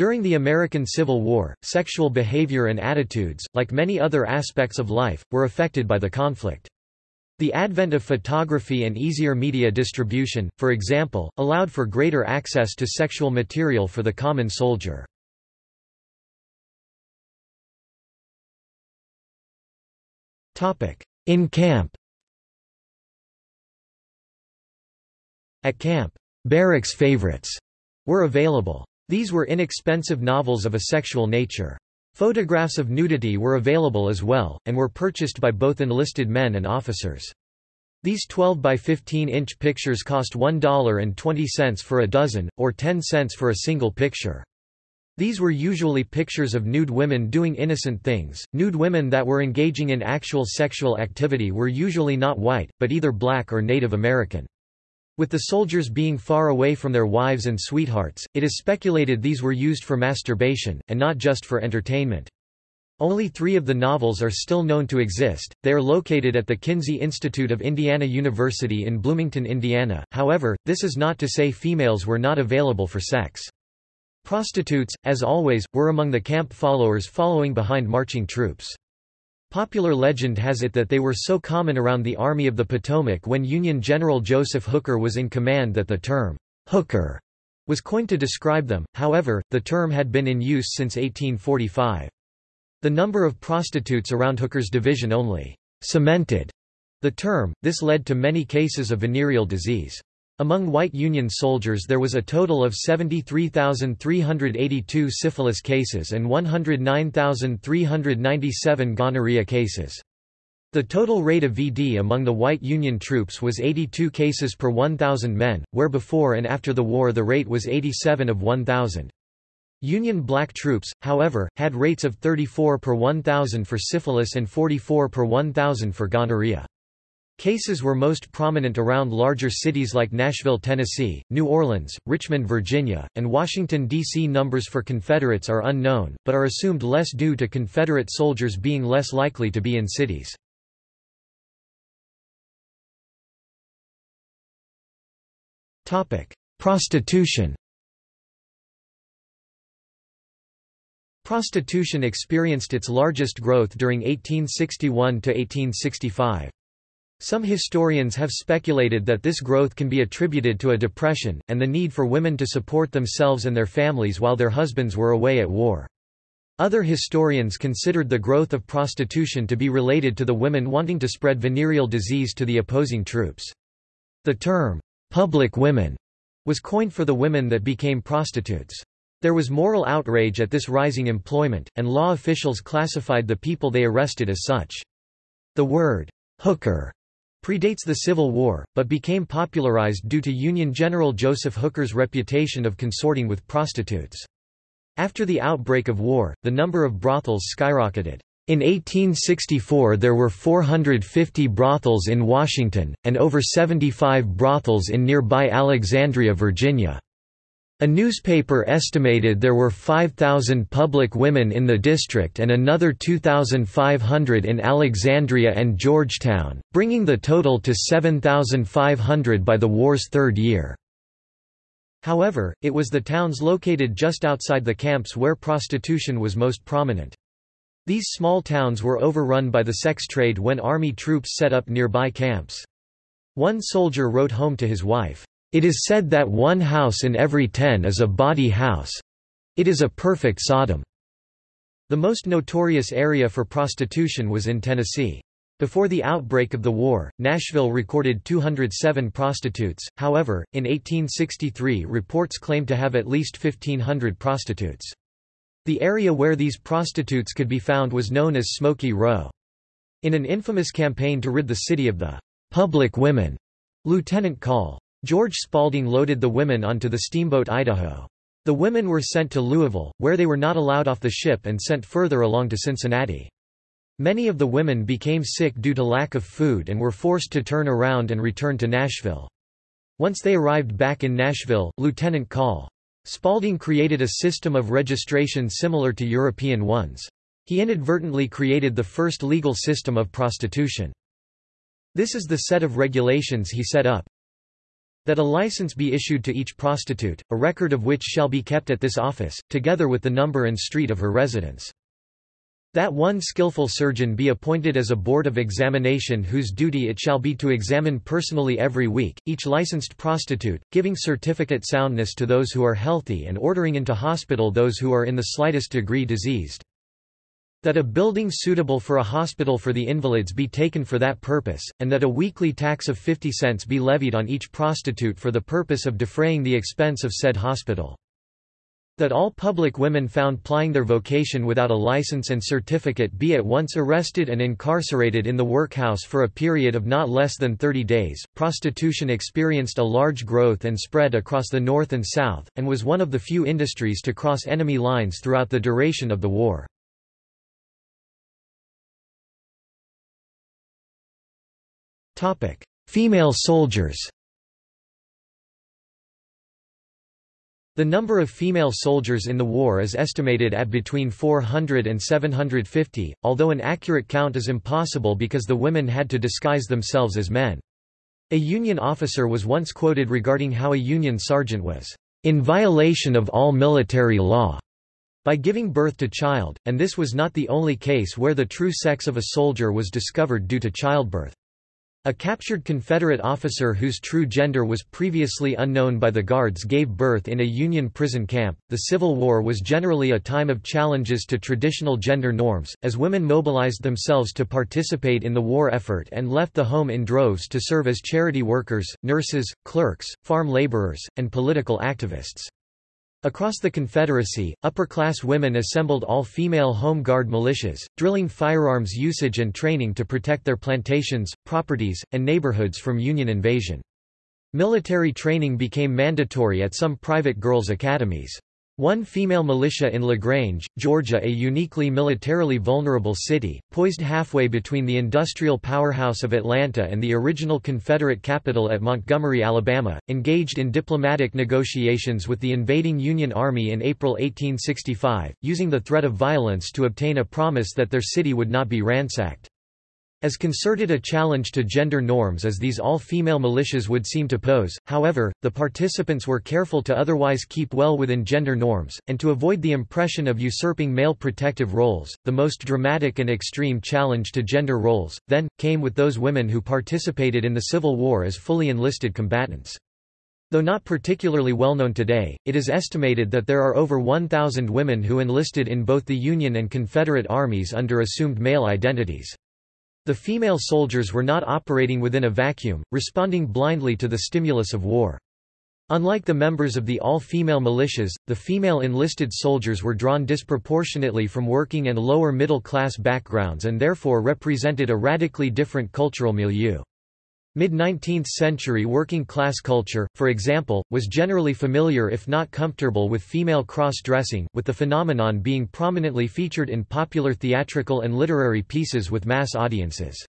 During the American Civil War, sexual behavior and attitudes, like many other aspects of life, were affected by the conflict. The advent of photography and easier media distribution, for example, allowed for greater access to sexual material for the common soldier. In camp At camp, barracks favorites were available. These were inexpensive novels of a sexual nature. Photographs of nudity were available as well, and were purchased by both enlisted men and officers. These 12 by 15 inch pictures cost $1.20 for a dozen, or 10 cents for a single picture. These were usually pictures of nude women doing innocent things. Nude women that were engaging in actual sexual activity were usually not white, but either black or Native American. With the soldiers being far away from their wives and sweethearts, it is speculated these were used for masturbation, and not just for entertainment. Only three of the novels are still known to exist. They are located at the Kinsey Institute of Indiana University in Bloomington, Indiana. However, this is not to say females were not available for sex. Prostitutes, as always, were among the camp followers following behind marching troops. Popular legend has it that they were so common around the Army of the Potomac when Union General Joseph Hooker was in command that the term, hooker, was coined to describe them, however, the term had been in use since 1845. The number of prostitutes around Hooker's division only cemented the term, this led to many cases of venereal disease. Among white Union soldiers there was a total of 73,382 syphilis cases and 109,397 gonorrhea cases. The total rate of VD among the white Union troops was 82 cases per 1,000 men, where before and after the war the rate was 87 of 1,000. Union black troops, however, had rates of 34 per 1,000 for syphilis and 44 per 1,000 for gonorrhea. Cases were most prominent around larger cities like Nashville, Tennessee, New Orleans, Richmond, Virginia, and Washington, D.C. Numbers for Confederates are unknown, but are assumed less due to Confederate soldiers being less likely to be in cities. Prostitution Prostitution experienced its largest growth during 1861 to 1865. Some historians have speculated that this growth can be attributed to a depression, and the need for women to support themselves and their families while their husbands were away at war. Other historians considered the growth of prostitution to be related to the women wanting to spread venereal disease to the opposing troops. The term, public women, was coined for the women that became prostitutes. There was moral outrage at this rising employment, and law officials classified the people they arrested as such. The word, hooker, predates the Civil War, but became popularized due to Union General Joseph Hooker's reputation of consorting with prostitutes. After the outbreak of war, the number of brothels skyrocketed. In 1864 there were 450 brothels in Washington, and over 75 brothels in nearby Alexandria, Virginia. A newspaper estimated there were 5,000 public women in the district and another 2,500 in Alexandria and Georgetown, bringing the total to 7,500 by the war's third year. However, it was the towns located just outside the camps where prostitution was most prominent. These small towns were overrun by the sex trade when army troops set up nearby camps. One soldier wrote home to his wife, it is said that one house in every ten is a bawdy house. It is a perfect Sodom. The most notorious area for prostitution was in Tennessee. Before the outbreak of the war, Nashville recorded 207 prostitutes, however, in 1863 reports claim to have at least 1,500 prostitutes. The area where these prostitutes could be found was known as Smoky Row. In an infamous campaign to rid the city of the public women, Lieutenant Call George Spalding loaded the women onto the steamboat Idaho. The women were sent to Louisville, where they were not allowed off the ship and sent further along to Cincinnati. Many of the women became sick due to lack of food and were forced to turn around and return to Nashville. Once they arrived back in Nashville, Lieutenant Call. Spalding created a system of registration similar to European ones. He inadvertently created the first legal system of prostitution. This is the set of regulations he set up. That a license be issued to each prostitute, a record of which shall be kept at this office, together with the number and street of her residence. That one skillful surgeon be appointed as a board of examination whose duty it shall be to examine personally every week, each licensed prostitute, giving certificate soundness to those who are healthy and ordering into hospital those who are in the slightest degree diseased. That a building suitable for a hospital for the invalids be taken for that purpose, and that a weekly tax of 50 cents be levied on each prostitute for the purpose of defraying the expense of said hospital. That all public women found plying their vocation without a license and certificate be at once arrested and incarcerated in the workhouse for a period of not less than 30 days. Prostitution experienced a large growth and spread across the North and South, and was one of the few industries to cross enemy lines throughout the duration of the war. Female soldiers The number of female soldiers in the war is estimated at between 400 and 750, although an accurate count is impossible because the women had to disguise themselves as men. A Union officer was once quoted regarding how a Union sergeant was in violation of all military law by giving birth to child, and this was not the only case where the true sex of a soldier was discovered due to childbirth. A captured Confederate officer whose true gender was previously unknown by the Guards gave birth in a Union prison camp. The Civil War was generally a time of challenges to traditional gender norms, as women mobilized themselves to participate in the war effort and left the home in droves to serve as charity workers, nurses, clerks, farm laborers, and political activists. Across the Confederacy, upper-class women assembled all-female Home Guard militias, drilling firearms usage and training to protect their plantations, properties, and neighborhoods from Union invasion. Military training became mandatory at some private girls' academies. One female militia in LaGrange, Georgia a uniquely militarily vulnerable city, poised halfway between the industrial powerhouse of Atlanta and the original Confederate capital at Montgomery, Alabama, engaged in diplomatic negotiations with the invading Union Army in April 1865, using the threat of violence to obtain a promise that their city would not be ransacked. As concerted a challenge to gender norms as these all-female militias would seem to pose, however, the participants were careful to otherwise keep well within gender norms, and to avoid the impression of usurping male protective roles. The most dramatic and extreme challenge to gender roles, then, came with those women who participated in the Civil War as fully enlisted combatants. Though not particularly well known today, it is estimated that there are over 1,000 women who enlisted in both the Union and Confederate armies under assumed male identities. The female soldiers were not operating within a vacuum, responding blindly to the stimulus of war. Unlike the members of the all-female militias, the female enlisted soldiers were drawn disproportionately from working and lower middle class backgrounds and therefore represented a radically different cultural milieu. Mid-19th century working-class culture, for example, was generally familiar if not comfortable with female cross-dressing, with the phenomenon being prominently featured in popular theatrical and literary pieces with mass audiences.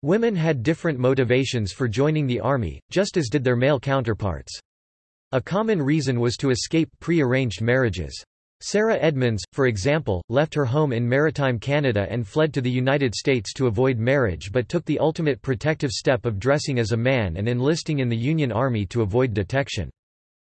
Women had different motivations for joining the army, just as did their male counterparts. A common reason was to escape pre-arranged marriages. Sarah Edmonds, for example, left her home in maritime Canada and fled to the United States to avoid marriage but took the ultimate protective step of dressing as a man and enlisting in the Union Army to avoid detection.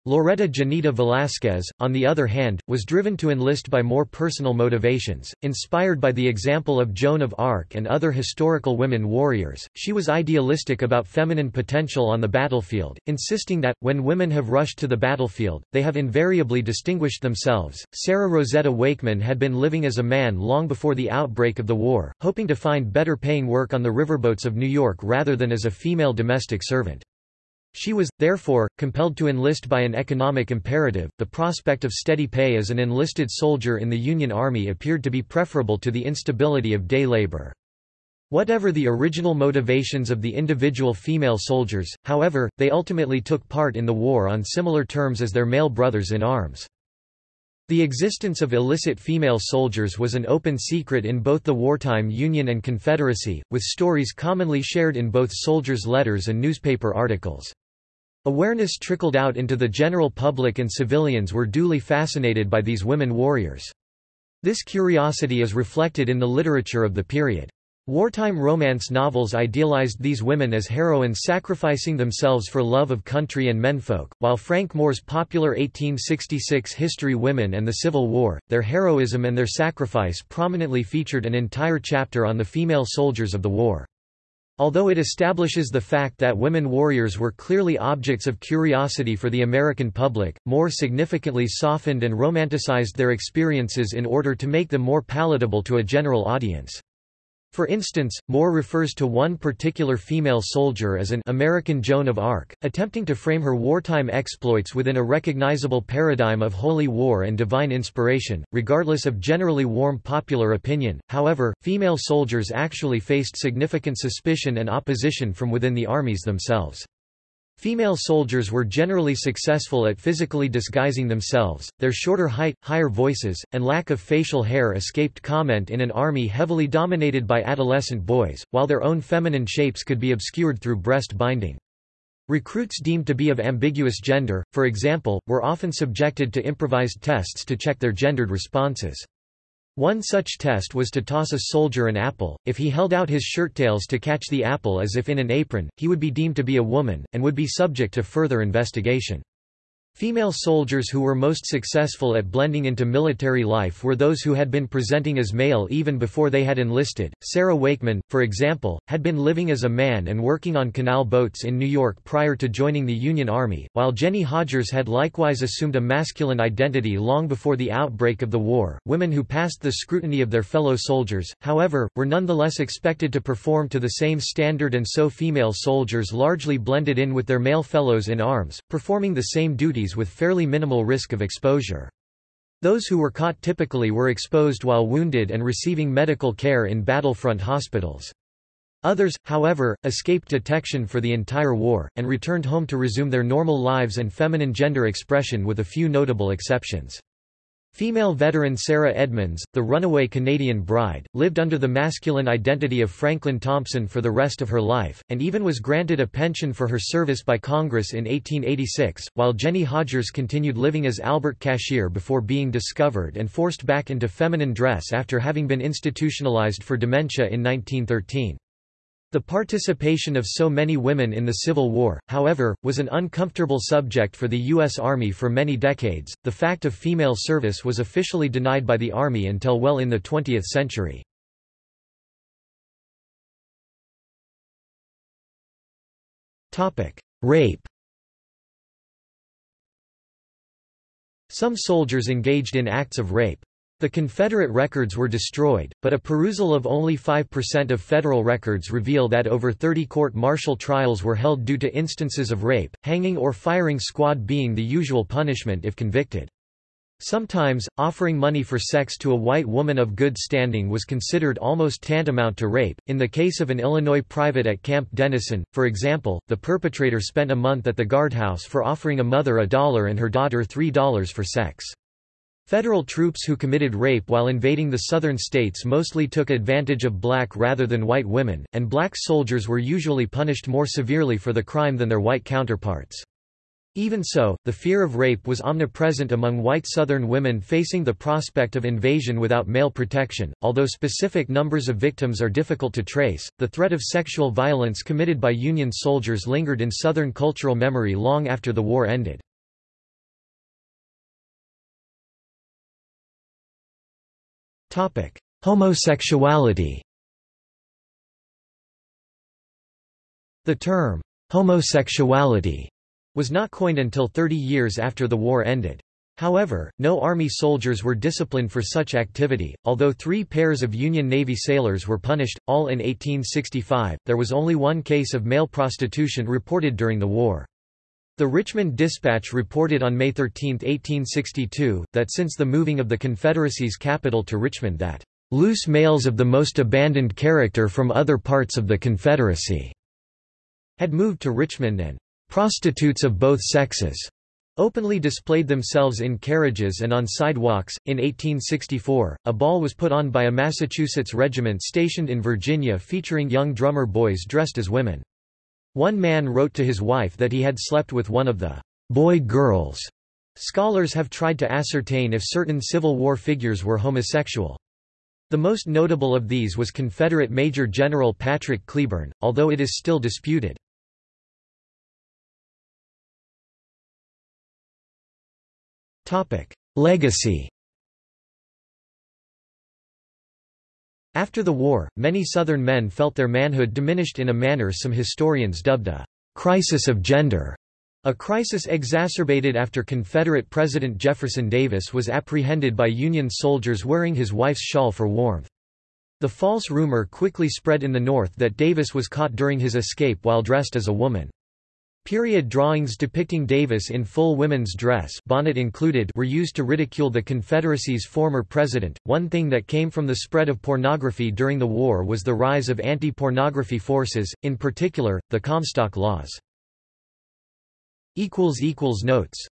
Loretta Janeta Velasquez, on the other hand, was driven to enlist by more personal motivations. Inspired by the example of Joan of Arc and other historical women warriors, she was idealistic about feminine potential on the battlefield, insisting that, when women have rushed to the battlefield, they have invariably distinguished themselves. Sarah Rosetta Wakeman had been living as a man long before the outbreak of the war, hoping to find better paying work on the riverboats of New York rather than as a female domestic servant. She was, therefore, compelled to enlist by an economic imperative. The prospect of steady pay as an enlisted soldier in the Union Army appeared to be preferable to the instability of day labor. Whatever the original motivations of the individual female soldiers, however, they ultimately took part in the war on similar terms as their male brothers in arms. The existence of illicit female soldiers was an open secret in both the wartime Union and Confederacy, with stories commonly shared in both soldiers' letters and newspaper articles. Awareness trickled out into the general public and civilians were duly fascinated by these women warriors. This curiosity is reflected in the literature of the period. Wartime romance novels idealized these women as heroines sacrificing themselves for love of country and menfolk, while Frank Moore's popular 1866 History Women and the Civil War, their heroism and their sacrifice prominently featured an entire chapter on the female soldiers of the war. Although it establishes the fact that women warriors were clearly objects of curiosity for the American public, Moore significantly softened and romanticized their experiences in order to make them more palatable to a general audience. For instance, Moore refers to one particular female soldier as an American Joan of Arc, attempting to frame her wartime exploits within a recognizable paradigm of holy war and divine inspiration, regardless of generally warm popular opinion. However, female soldiers actually faced significant suspicion and opposition from within the armies themselves. Female soldiers were generally successful at physically disguising themselves, their shorter height, higher voices, and lack of facial hair escaped comment in an army heavily dominated by adolescent boys, while their own feminine shapes could be obscured through breast binding. Recruits deemed to be of ambiguous gender, for example, were often subjected to improvised tests to check their gendered responses. One such test was to toss a soldier an apple. If he held out his shirttails to catch the apple as if in an apron, he would be deemed to be a woman, and would be subject to further investigation. Female soldiers who were most successful at blending into military life were those who had been presenting as male even before they had enlisted. Sarah Wakeman, for example, had been living as a man and working on canal boats in New York prior to joining the Union Army, while Jennie Hodgers had likewise assumed a masculine identity long before the outbreak of the war. Women who passed the scrutiny of their fellow soldiers, however, were nonetheless expected to perform to the same standard and so female soldiers largely blended in with their male fellows in arms, performing the same duties with fairly minimal risk of exposure. Those who were caught typically were exposed while wounded and receiving medical care in battlefront hospitals. Others, however, escaped detection for the entire war, and returned home to resume their normal lives and feminine gender expression with a few notable exceptions. Female veteran Sarah Edmonds, the runaway Canadian bride, lived under the masculine identity of Franklin Thompson for the rest of her life, and even was granted a pension for her service by Congress in 1886, while Jennie Hodgers continued living as Albert Cashier before being discovered and forced back into feminine dress after having been institutionalized for dementia in 1913. The participation of so many women in the Civil War, however, was an uncomfortable subject for the U.S. Army for many decades. The fact of female service was officially denied by the Army until well in the 20th century. Rape Some soldiers engaged in acts of rape. The Confederate records were destroyed, but a perusal of only 5% of federal records reveal that over 30 court-martial trials were held due to instances of rape, hanging or firing squad being the usual punishment if convicted. Sometimes, offering money for sex to a white woman of good standing was considered almost tantamount to rape. In the case of an Illinois private at Camp Dennison, for example, the perpetrator spent a month at the guardhouse for offering a mother a dollar and her daughter three dollars for sex. Federal troops who committed rape while invading the southern states mostly took advantage of black rather than white women, and black soldiers were usually punished more severely for the crime than their white counterparts. Even so, the fear of rape was omnipresent among white Southern women facing the prospect of invasion without male protection. Although specific numbers of victims are difficult to trace, the threat of sexual violence committed by Union soldiers lingered in Southern cultural memory long after the war ended. Homosexuality The term, homosexuality, was not coined until 30 years after the war ended. However, no Army soldiers were disciplined for such activity. Although three pairs of Union Navy sailors were punished, all in 1865, there was only one case of male prostitution reported during the war. The Richmond Dispatch reported on May 13, 1862, that since the moving of the Confederacy's capital to Richmond that loose males of the most abandoned character from other parts of the Confederacy had moved to Richmond and prostitutes of both sexes openly displayed themselves in carriages and on sidewalks. In 1864, a ball was put on by a Massachusetts regiment stationed in Virginia featuring young drummer boys dressed as women. One man wrote to his wife that he had slept with one of the boy girls. Scholars have tried to ascertain if certain Civil War figures were homosexual. The most notable of these was Confederate Major General Patrick Cleburne, although it is still disputed. Legacy After the war, many Southern men felt their manhood diminished in a manner some historians dubbed a crisis of gender. A crisis exacerbated after Confederate President Jefferson Davis was apprehended by Union soldiers wearing his wife's shawl for warmth. The false rumor quickly spread in the North that Davis was caught during his escape while dressed as a woman. Period drawings depicting Davis in full women's dress bonnet included were used to ridicule the Confederacy's former president. One thing that came from the spread of pornography during the war was the rise of anti-pornography forces, in particular, the Comstock laws. Notes